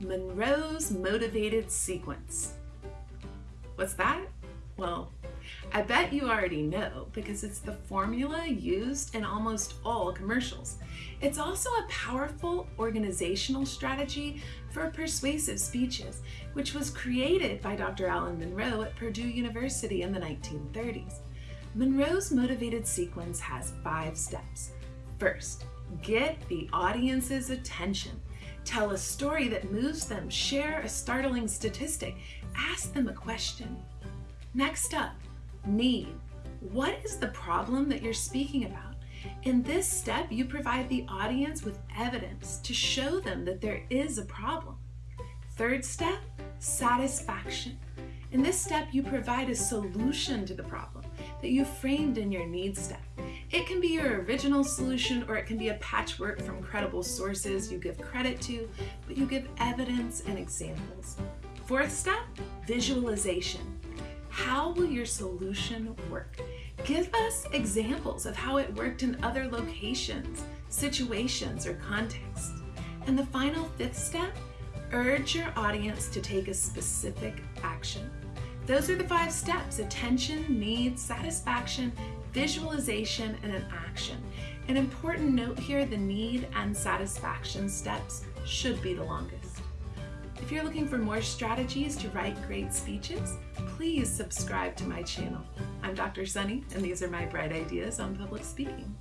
Monroe's Motivated Sequence. What's that? Well, I bet you already know because it's the formula used in almost all commercials. It's also a powerful organizational strategy for persuasive speeches, which was created by Dr. Alan Monroe at Purdue University in the 1930s. Monroe's motivated sequence has five steps. First, get the audience's attention. Tell a story that moves them, share a startling statistic, ask them a question. Next up, need. What is the problem that you're speaking about? In this step, you provide the audience with evidence to show them that there is a problem. Third step, satisfaction. In this step, you provide a solution to the problem that you framed in your needs step. It can be your original solution or it can be a patchwork from credible sources you give credit to, but you give evidence and examples. Fourth step, visualization. How will your solution work? Give us examples of how it worked in other locations, situations, or contexts. And the final fifth step, urge your audience to take a specific action. Those are the five steps, attention, needs, satisfaction, visualization, and an action. An important note here, the need and satisfaction steps should be the longest. If you're looking for more strategies to write great speeches, please subscribe to my channel. I'm Dr. Sunny, and these are my bright ideas on public speaking.